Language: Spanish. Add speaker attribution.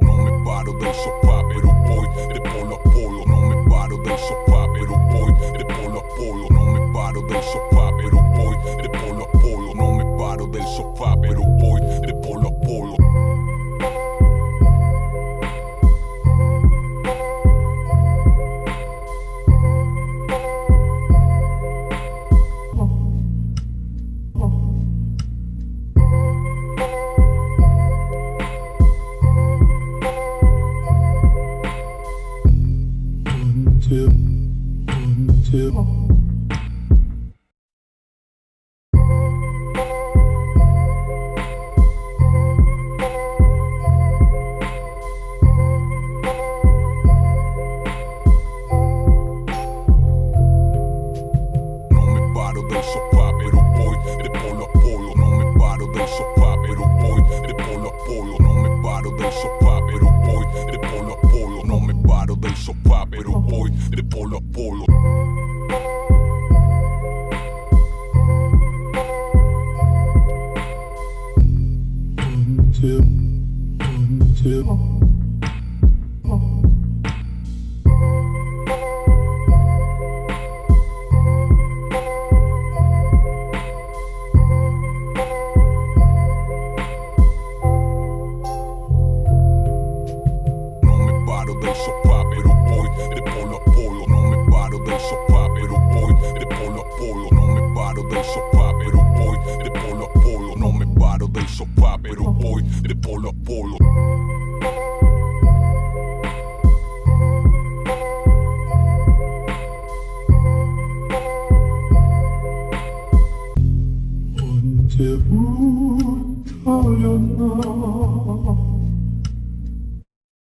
Speaker 1: Não me paro, deixo two, one, two. del sofá, pero voy de polo a polo. Two, two. so paro del sofá, pero voy de polo a polo. No me paro del sofá, pero voy de polo a polo.
Speaker 2: 언제부터였나